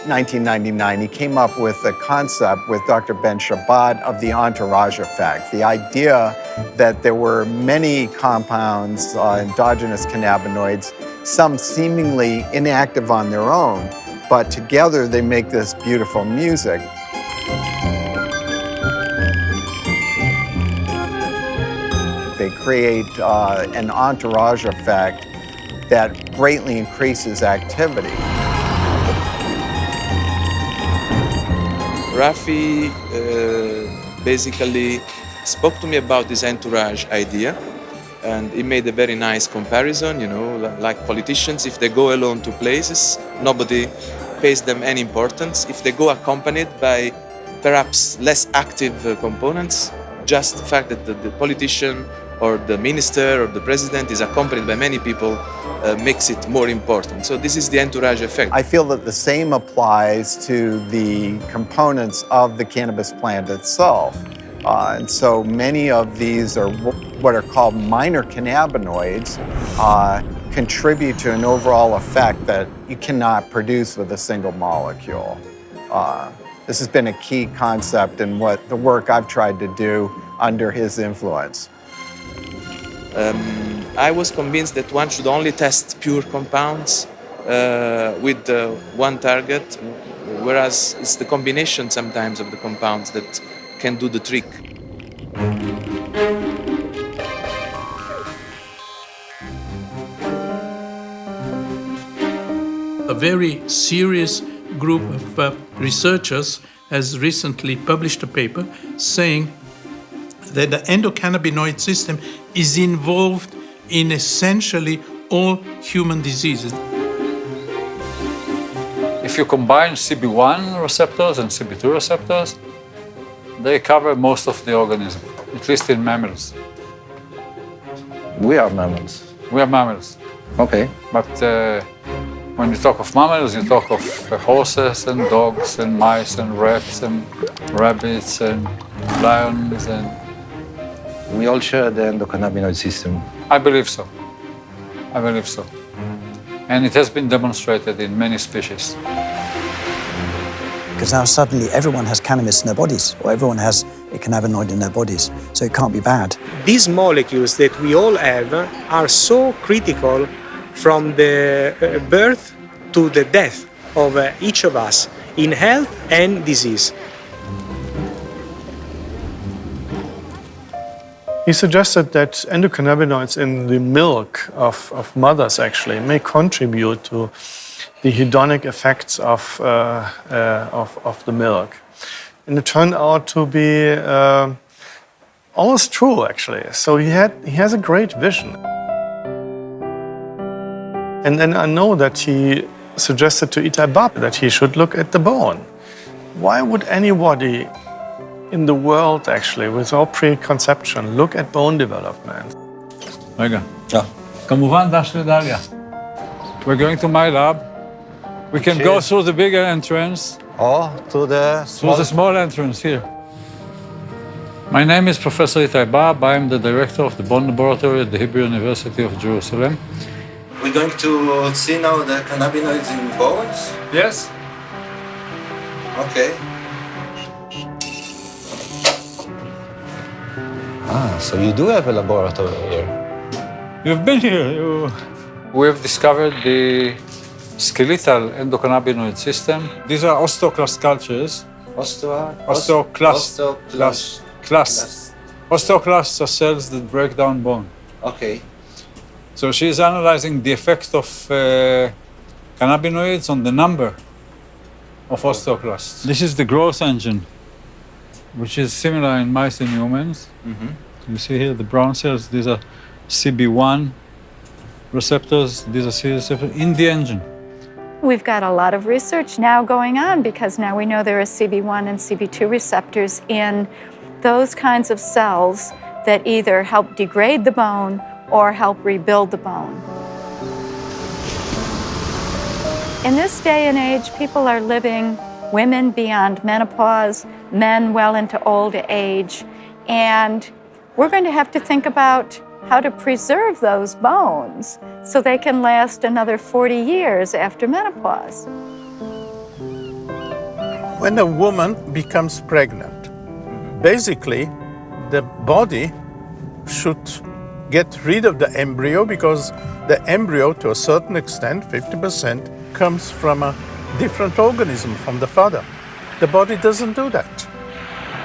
Speaker 26: 1999, he came up with a concept with Dr. Ben-Shabat of the entourage effect, the idea that there were many compounds, uh, endogenous cannabinoids, some seemingly inactive on their own, but together they make this beautiful music. They create uh, an entourage effect that greatly increases activity.
Speaker 23: Rafi uh, basically spoke to me about this entourage idea and he made a very nice comparison, you know, like politicians, if they go alone to places, nobody pays them any importance. If they go accompanied by perhaps less active uh, components, just the fact that the, the, politician or the minister or the president is accompanied by many people uh, makes it more important. So this is the entourage effect.
Speaker 26: I feel that the same applies to the components of the cannabis plant itself. Uh, and so many of these are what are called minor cannabinoids, uh, contribute to an overall effect that you cannot produce with a single molecule. Uh, this has been a key concept in what the work I've tried to do under his influence.
Speaker 23: Um, I was convinced that one should only test pure compounds uh, with uh, one target, whereas it's the combination sometimes of the compounds that can do the trick.
Speaker 5: A very serious group of uh, researchers has recently published a paper saying that the endocannabinoid system is involved in essentially all human diseases.
Speaker 27: If you combine CB1 receptors and CB2 receptors, they cover most of the organism, at least in mammals.
Speaker 6: We are mammals.
Speaker 27: We are mammals.
Speaker 6: Okay.
Speaker 27: But uh, when you talk of mammals, you talk of uh, horses and dogs and mice and rats and rabbits and lions and...
Speaker 6: We all share the endocannabinoid system.
Speaker 27: I believe so. I believe so. And it has been demonstrated in many species.
Speaker 13: Because now suddenly everyone has cannabis in their bodies, or everyone has a cannabinoid in their bodies, so it can't be bad.
Speaker 16: These molecules that we all have are so critical from the uh, birth to the death of uh, each of us in health and disease.
Speaker 25: He suggested that endocannabinoids in the milk of, of mothers actually may contribute to the hedonic effects of, uh, uh, of, of, the milk. And it turned out to be uh, all is true, actually. So he, had, he has a great vision. And then I know that he suggested to Itai Bab that he should look at the bone. Why would anybody in the world, actually, with all preconception. Look at bone development.
Speaker 27: Olga. Yeah. Come. We're going to my lab. We can go through the bigger entrance.
Speaker 6: Oh, to the small...
Speaker 27: Through the small entrance here. My name is Professor Itai Bab. I'm the director of the Bone Laboratory at the Hebrew University of Jerusalem.
Speaker 6: We're going to see now the cannabinoids in bones?
Speaker 27: Yes.
Speaker 6: Okay. Ah, so you do have a laboratory here.
Speaker 27: You've been here. You... We have discovered the skeletal endocannabinoid system. These are osteoclast cultures.
Speaker 6: Osteo...
Speaker 27: Osteoclast.
Speaker 6: Osteoclast.
Speaker 27: Clasts. Osteoclasts are cells that break down bone.
Speaker 6: Okay.
Speaker 27: So she's analyzing the effect of uh, cannabinoids on the number of osteoclasts. This is the growth engine, which is similar in mice and humans.
Speaker 6: Mhm.
Speaker 27: You see here the brown cells, these are CB1 receptors, these are C receptors in the engine.
Speaker 9: We've got a lot of research now going on because now we know there are CB1 and CB2 receptors in those kinds of cells that either help degrade the bone or help rebuild the bone. In this day and age, people are living, women beyond menopause, men well into old age, and we're going to have to think about how to preserve those bones so they can last another 40 years after menopause.
Speaker 5: When a woman becomes pregnant, basically the body should get rid of the embryo because the embryo, to a certain extent, 50%, comes from a different organism from the father. The body doesn't do that.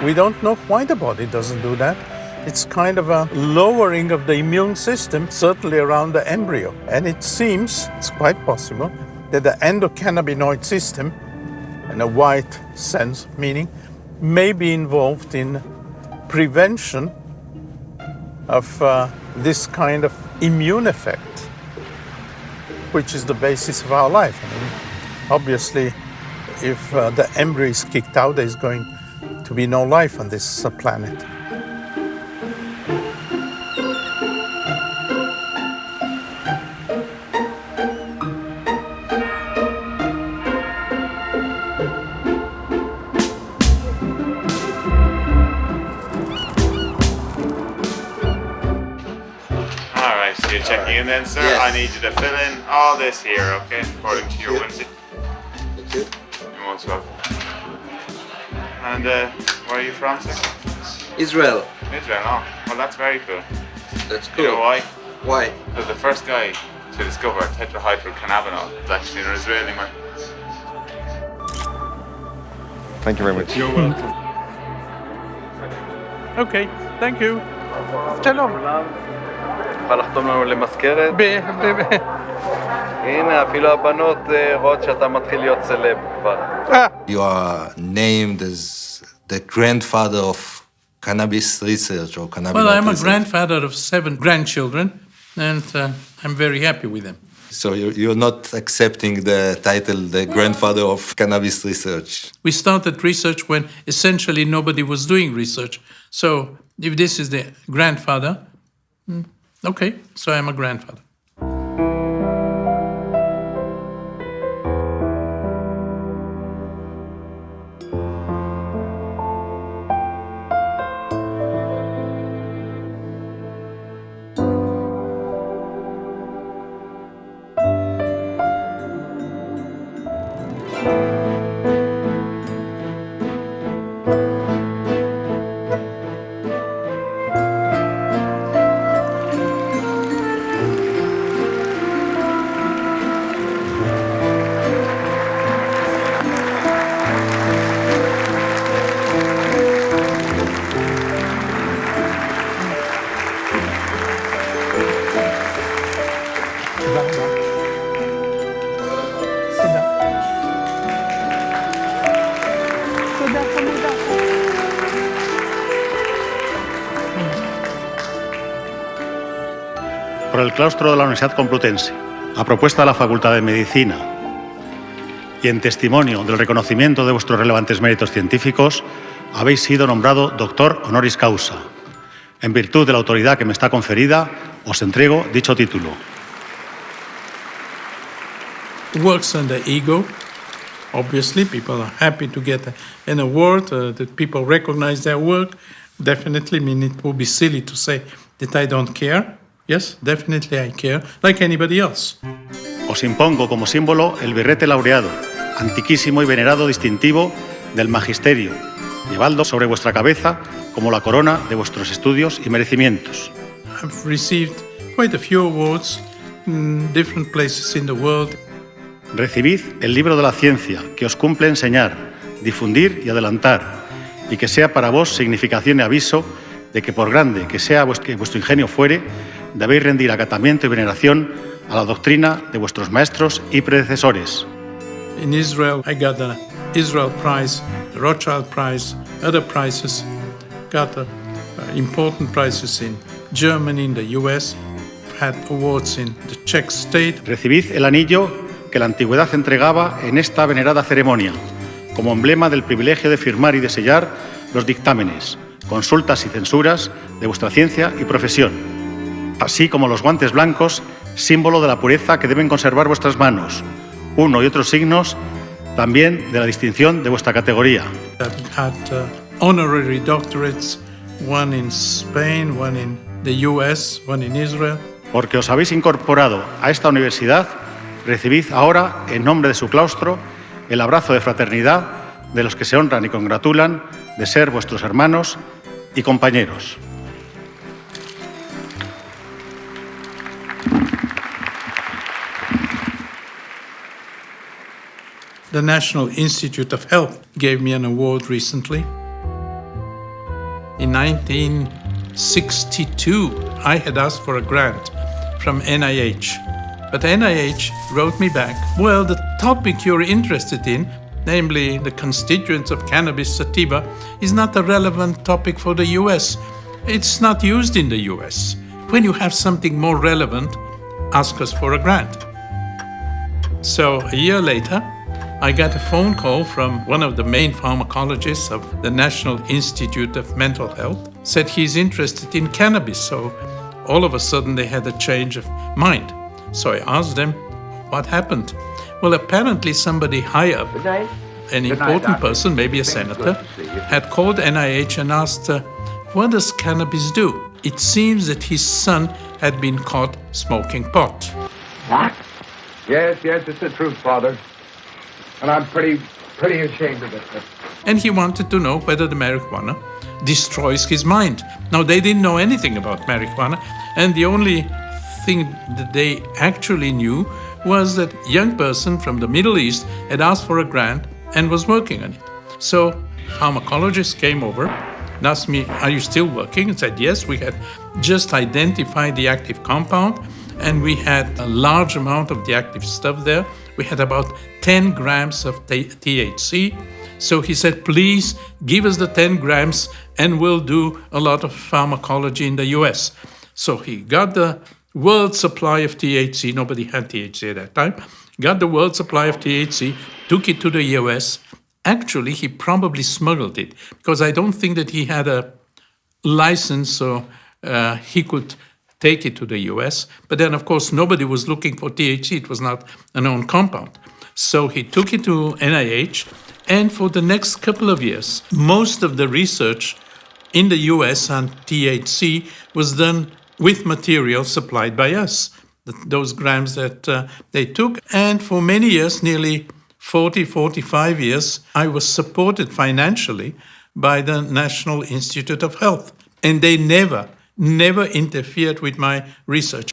Speaker 5: We don't know why the body doesn't do that. It's kind of a lowering of the immune system, certainly around the embryo. And it seems, it's quite possible, that the endocannabinoid system, in a wide sense meaning, may be involved in prevention of uh, this kind of immune effect, which is the basis of our life. I mean, obviously, if uh, the embryo is kicked out, there's going to be no life on this uh, planet.
Speaker 28: All right, so you're checking in then, sir. I need you to fill in all this here, okay, according to your whimsy.
Speaker 6: Thank you.
Speaker 28: You're most welcome. And uh, where are you from, sir?
Speaker 6: Israel.
Speaker 28: Israel. Oh, well, that's very cool.
Speaker 6: That's
Speaker 28: You know
Speaker 6: cool.
Speaker 28: why?
Speaker 6: Why?
Speaker 28: Because the first guy to discover tetrahydrocannabinol is actually an Israeli man.
Speaker 26: Thank you very much.
Speaker 28: You're welcome.
Speaker 5: Okay, thank you. שלום.
Speaker 29: תוכל לחתום לנו למזכרת? הנה, אפילו הבנות אה, רואות שאתה מתחיל להיות סלב כבר.
Speaker 6: You are named as the grandfather of cannabis research or cannabis
Speaker 5: Well, I'm a
Speaker 6: research.
Speaker 5: grandfather of seven grandchildren, and uh, I'm very happy with them.
Speaker 6: So you're, you're not accepting the title, the grandfather of cannabis research.
Speaker 5: We started research when essentially nobody was doing research. So if this is the grandfather, mm, okay, so I'm a grandfather.
Speaker 30: Claustro de la Universidad Complutense, a propuesta de la Facultad de Medicina y en testimonio del reconocimiento de vuestros relevantes méritos científicos, habéis sido nombrado doctor honoris causa. En virtud de la autoridad que me está conferida, os entrego dicho título.
Speaker 5: Works on the ego. Obviously, people are happy to get an award, uh, that people recognize their work. Definitely, I mean, it would be silly to say that I don't care. Yes, definitely I care, like anybody else.
Speaker 30: Os impongo como símbolo el birrete laureado, antiquísimo y venerado distintivo del magisterio, llevando sobre vuestra cabeza como la corona de vuestros estudios y merecimientos.
Speaker 5: I've received quite a few awards in different places in the world.
Speaker 30: Recibid el libro de la ciencia que os cumple enseñar, difundir y adelantar, y que sea para vos significación y aviso de que por grande que sea vuestro, vuestro ingenio fuere, debéis rendir acatamiento y veneración a la doctrina de vuestros maestros y predecesores.
Speaker 5: In Israel, I got the Israel Prize, the Rothschild Prize, other prizes. Got uh, important prizes in Germany, in the US. Had awards in the Czech state.
Speaker 30: Recibid el anillo que la antigüedad entregaba en esta venerada ceremonia, como emblema del privilegio de firmar y de sellar los dictámenes, consultas y censuras de vuestra ciencia y profesión, así como los guantes blancos, símbolo de la pureza que deben conservar vuestras manos, uno y otros signos también de la distinción de vuestra categoría.
Speaker 5: Had uh, honorary doctorates, one in Spain, one in the US, one in Israel.
Speaker 30: Porque os habéis incorporado a esta universidad, recibid ahora, en nombre de su claustro, el abrazo de fraternidad de los que se honran y congratulan de ser vuestros hermanos y compañeros.
Speaker 5: The National Institute of Health gave me an award recently. In 1962, I had asked for a grant from NIH. But NIH wrote me back, well, the topic you're interested in, namely the constituents of cannabis sativa, is not a relevant topic for the US. It's not used in the US. When you have something more relevant, ask us for a grant. So a year later, I got a phone call from one of the main pharmacologists of the National Institute of Mental Health, said he's interested in cannabis. So all of a sudden they had a change of mind. So I asked them, what happened? Well, apparently somebody high up, an important person, maybe a senator, had called NIH and asked, uh, what does cannabis do? It seems that his son had been caught smoking pot.
Speaker 31: What? Yes, yes, it's the truth, Father. And I'm pretty, pretty ashamed of it.
Speaker 5: And he wanted to know whether the marijuana destroys his mind. Now, they didn't know anything about marijuana, and the only thing that they actually knew was that a young person from the Middle East had asked for a grant and was working on it. So pharmacologists came over and asked me, are you still working? And said, yes, we had just identified the active compound and we had a large amount of the active stuff there. We had about 10 grams of THC. So he said, please give us the 10 grams and we'll do a lot of pharmacology in the US. So he got the world supply of THC. Nobody had THC at that time. Got the world supply of THC, took it to the US. Actually, he probably smuggled it because I don't think that he had a license so uh, he could take it to the US. But then, of course, nobody was looking for THC. It was not a known compound. So he took it to NIH. And for the next couple of years, most of the research in the US on THC was done with material supplied by us, those grams that uh, they took. And for many years, nearly 40, 45 years, I was supported financially by the National Institute of Health. And they never, never interfered with my research.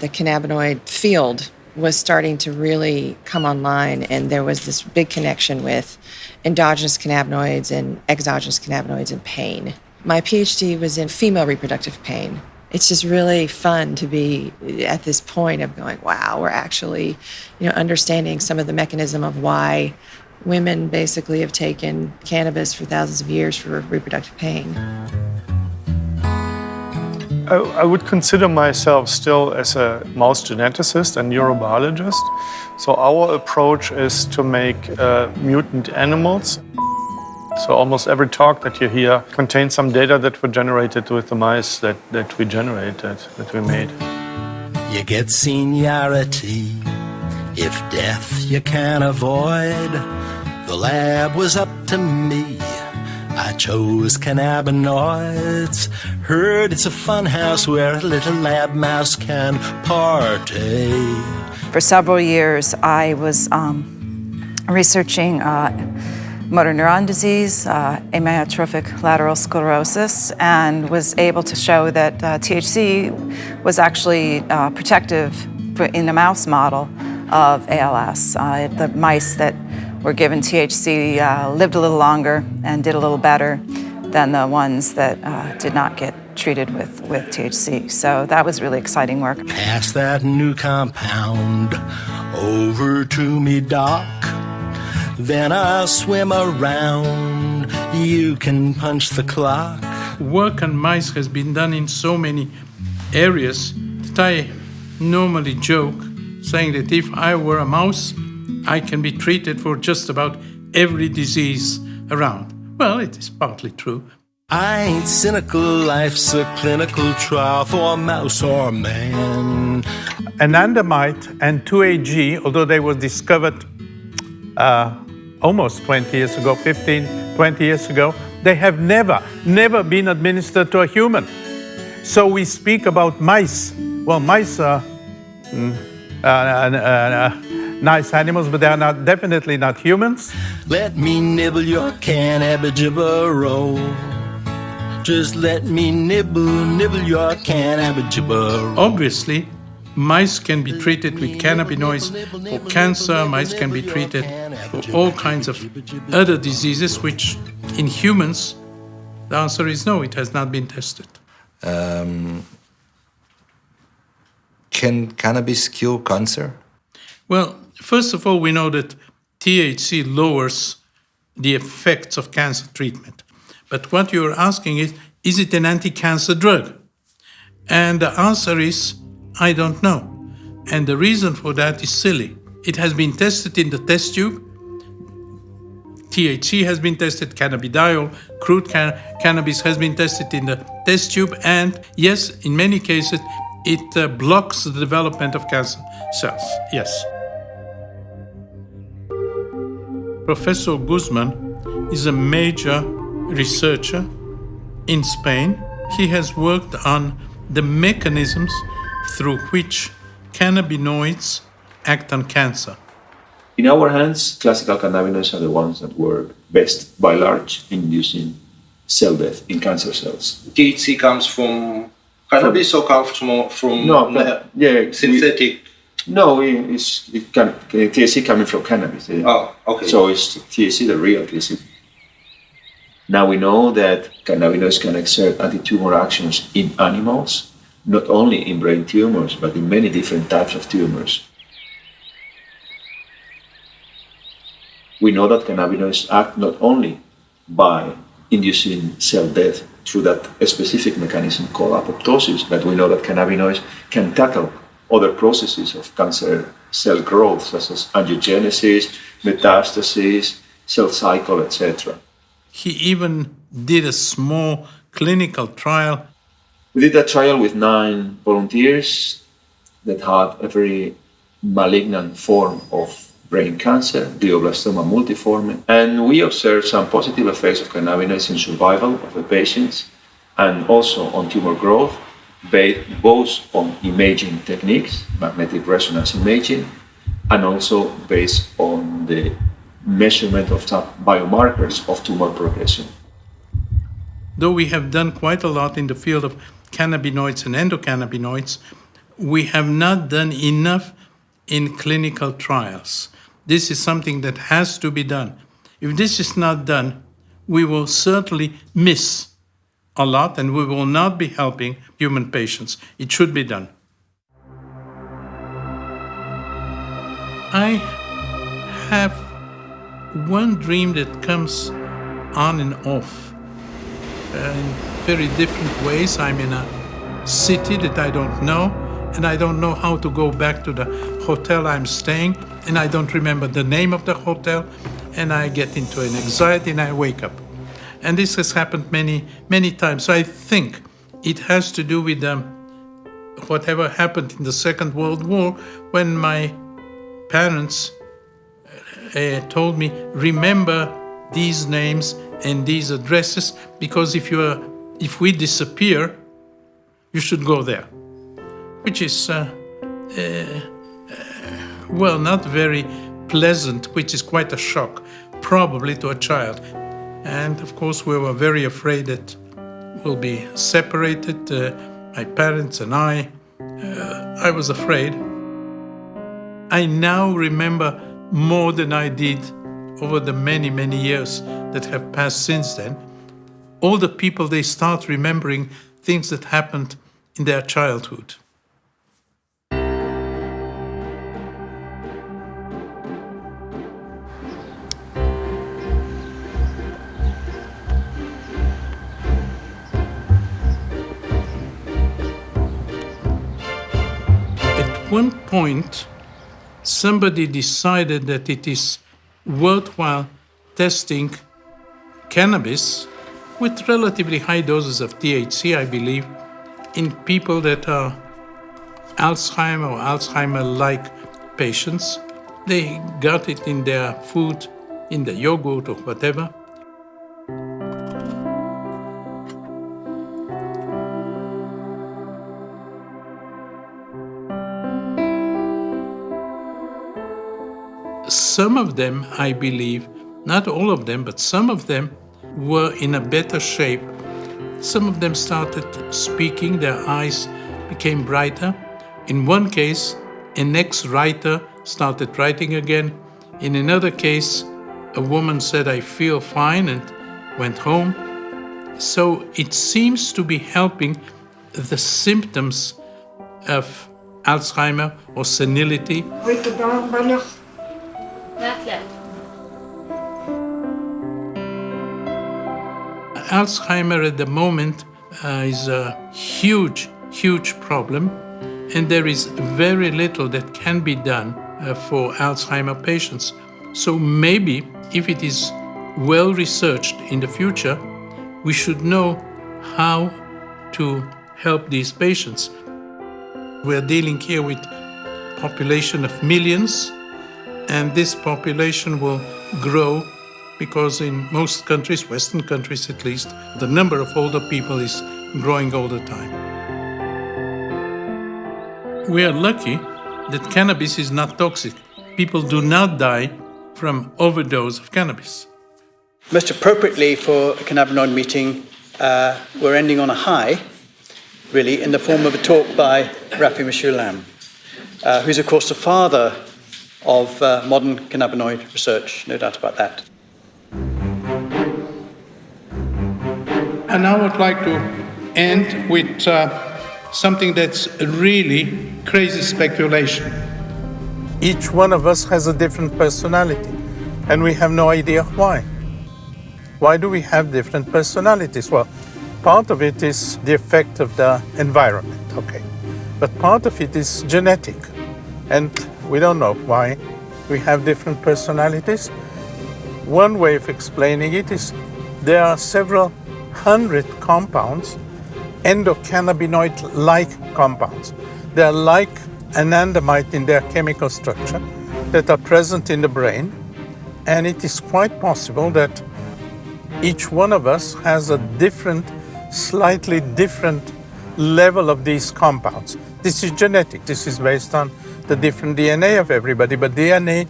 Speaker 17: The cannabinoid field was starting to really come online, and there was this big connection with endogenous cannabinoids and exogenous cannabinoids and pain. My PhD was in female reproductive pain. It's just really fun to be at this point of going, wow, we're actually, you know, understanding some of the mechanism of why women basically have taken cannabis for thousands of years for reproductive pain.
Speaker 25: I, I would consider myself still as a mouse geneticist and neurobiologist. So our approach is to make uh, mutant animals. So almost every talk that you hear contains some data that were generated with the mice that, that we generated, that we made.
Speaker 32: You get seniority if death you can't avoid. The lab was up to me. I chose cannabinoids. Heard it's a fun house where a little lab mouse can party.
Speaker 18: For several years, I was um, researching uh, motor neuron disease, uh, amyotrophic lateral sclerosis, and was able to show that uh, THC was actually uh, protective for, in a mouse model of ALS. Uh, the mice that were given THC uh, lived a little longer and did a little better than the ones that uh, did not get treated with, with THC. So that was really exciting work.
Speaker 32: Pass that new compound over to me, Doc. Then I'll swim around. You can punch the clock.
Speaker 5: Work on mice has been done in so many areas that I normally joke saying that if I were a mouse, I can be treated for just about every disease around. Well, it is partly true.
Speaker 32: I ain't cynical, life's a clinical trial for a mouse or a man.
Speaker 25: Anandamide and 2-AG, although they were discovered uh, almost 20 years ago, 15, 20 years ago, they have never, never been administered to a human. So we speak about mice. Well, mice are mm, uh, uh, uh nice animals, but they are not definitely not humans.
Speaker 32: Let me nibble your cannabijibber Just let me nibble, nibble your cannabijibber
Speaker 5: Obviously, mice can be treated with cannabinoids for cancer, mice can be treated for all kinds of other diseases, which in humans, the answer is no, it has not been tested. Um,
Speaker 6: can cannabis cure cancer?
Speaker 5: Well, First of all, we know that THC lowers the effects of cancer treatment. But what you're asking is, is it an anti-cancer drug? And the answer is, I don't know. And the reason for that is silly. It has been tested in the test tube. THC has been tested, cannabidiol, crude can cannabis has been tested in the test tube, and yes, in many cases, it uh, blocks the development of cancer cells. Yes. Professor Guzman is a major researcher in Spain. He has worked on the mechanisms through which cannabinoids act on cancer.
Speaker 33: In our hands, classical cannabinoids are the ones that work best by large in inducing cell death in cancer cells.
Speaker 34: THC comes from cannabis or comes from, from
Speaker 33: no, yeah,
Speaker 34: synthetic?
Speaker 33: No, it's it can, eh, THC coming from cannabis.
Speaker 34: Oh, okay.
Speaker 33: So it's THC, the real THC. Now we know that cannabinoids can exert anti-tumor actions in animals, not only in brain tumors, but in many different types of tumors. We know that cannabinoids act not only by inducing cell death through that specific mechanism called apoptosis, but we know that cannabinoids can tackle other processes of cancer cell growth, such as angiogenesis, metastasis, cell cycle, etc.
Speaker 5: He even did a small clinical trial.
Speaker 33: We did a trial with nine volunteers that had a very malignant form of brain cancer, glioblastoma multiforme, and we observed some positive effects of cannabinoids in survival of the patients and also on tumor growth based both on imaging techniques, magnetic resonance imaging, and also based on the measurement of biomarkers of tumor progression.
Speaker 5: Though we have done quite a lot in the field of cannabinoids and endocannabinoids, we have not done enough in clinical trials. This is something that has to be done. If this is not done, we will certainly miss a lot and we will not be helping human patients. It should be done. I have one dream that comes on and off in very different ways. I'm in a city that I don't know, and I don't know how to go back to the hotel I'm staying, and I don't remember the name of the hotel, and I get into an anxiety and I wake up. And this has happened many, many times. So I think it has to do with um, whatever happened in the Second World War when my parents uh, told me, remember these names and these addresses because if you are, if we disappear, you should go there, which is uh, uh, well not very pleasant, which is quite a shock, probably to a child. And of course, we were very afraid that we'll be separated, uh, my parents and I. Uh, I was afraid. I now remember more than I did over the many, many years that have passed since then. All the people, they start remembering things that happened in their childhood. At one point, somebody decided that it is worthwhile testing cannabis with relatively high doses of THC, I believe, in people that are Alzheimer or Alzheimer like patients. They got it in their food, in the yogurt or whatever. Some of them, I believe, not all of them, but some of them were in a better shape. Some of them started speaking, their eyes became brighter. In one case, an ex writer started writing again. In another case, a woman said, I feel fine, and went home. So it seems to be helping the symptoms of Alzheimer or senility. Alzheimer at the moment uh, is a huge, huge problem, and there is very little that can be done uh, for Alzheimer patients. So maybe if it is well researched in the future, we should know how to help these patients. We're dealing here with population of millions, and this population will grow because in most countries, Western countries at least, the number of older people is growing all the time. We are lucky that cannabis is not toxic. People do not die from overdose of cannabis.
Speaker 13: Most appropriately for a cannabinoid meeting, uh, we're ending on a high, really, in the form of a talk by Rafi Mechoulam, uh, who's, of course, the father of uh, modern cannabinoid research, no doubt about that.
Speaker 5: And now I would like to end with uh, something that's really crazy speculation. Each one of us has a different personality, and we have no idea why. Why do we have different personalities? Well, part of it is the effect of the environment, okay. But part of it is genetic, and we don't know why we have different personalities. One way of explaining it is there are several hundred compounds, endocannabinoid-like compounds. They are like anandamide in their chemical structure that are present in the brain, and it is quite possible that each one of us has a different, slightly different level of these compounds. This is genetic. This is based on the different DNA of everybody, but DNA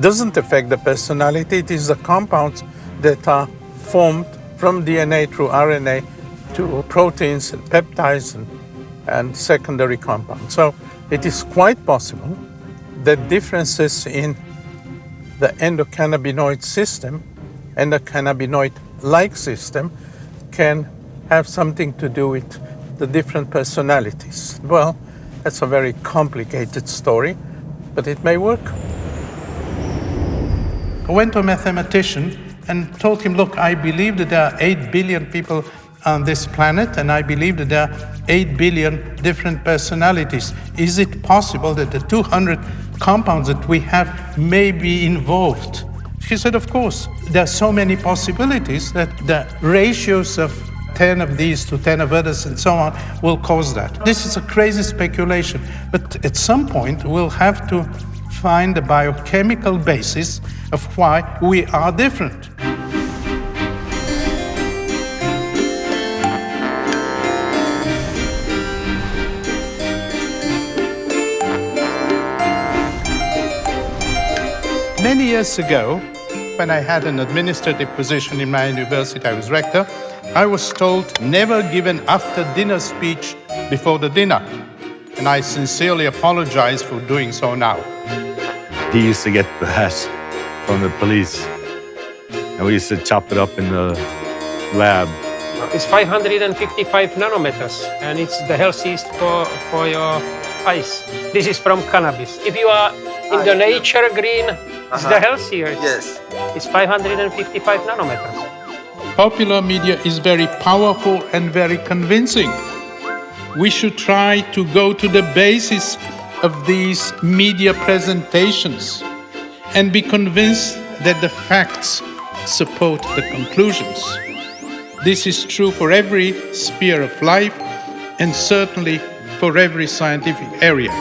Speaker 5: doesn't affect the personality. It is the compounds that are formed from DNA through RNA to proteins and peptides and, and secondary compounds. So it is quite possible that differences in the endocannabinoid system and the cannabinoid-like system can have something to do with the different personalities. Well, that's a very complicated story, but it may work. I went to a mathematician and told him, look, I believe that there are 8 billion people on this planet, and I believe that there are 8 billion different personalities. Is it possible that the 200 compounds that we have may be involved? He said, of course. There are so many possibilities that the ratios of 10 of these to 10 of others and so on will cause that. This is a crazy speculation, but at some point we'll have to find the biochemical basis of why we are different. Many years ago, when I had an administrative position in my university, I was rector, I was told never give an after dinner speech before the dinner. And I sincerely apologize for doing so now.
Speaker 14: He used to get the hash from the police, and we used to chop it up in the lab.
Speaker 12: It's 555 nanometers, and it's the healthiest for, for your eyes. This is from cannabis. If you are in the ah, nature green, it's the uh-huh. healthier.
Speaker 35: Yes.
Speaker 12: It's 555 nanometers.
Speaker 5: Popular media is very powerful and very convincing. We should try to go to the basis of these media presentations and be convinced that the facts support the conclusions. This is true for every sphere of life and certainly for every scientific area.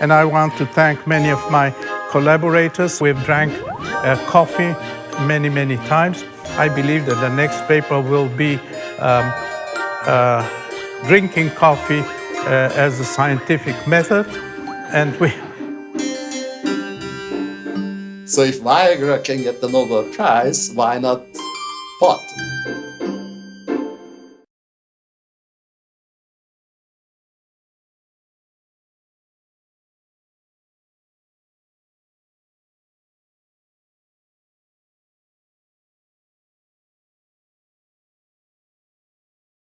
Speaker 5: And I want to thank many of my collaborators. We've drank uh, coffee many, many times. I believe that the next paper will be um, uh, drinking coffee uh, as a scientific method. And we,
Speaker 10: So if Viagra can get the Nobel Prize, why not pot?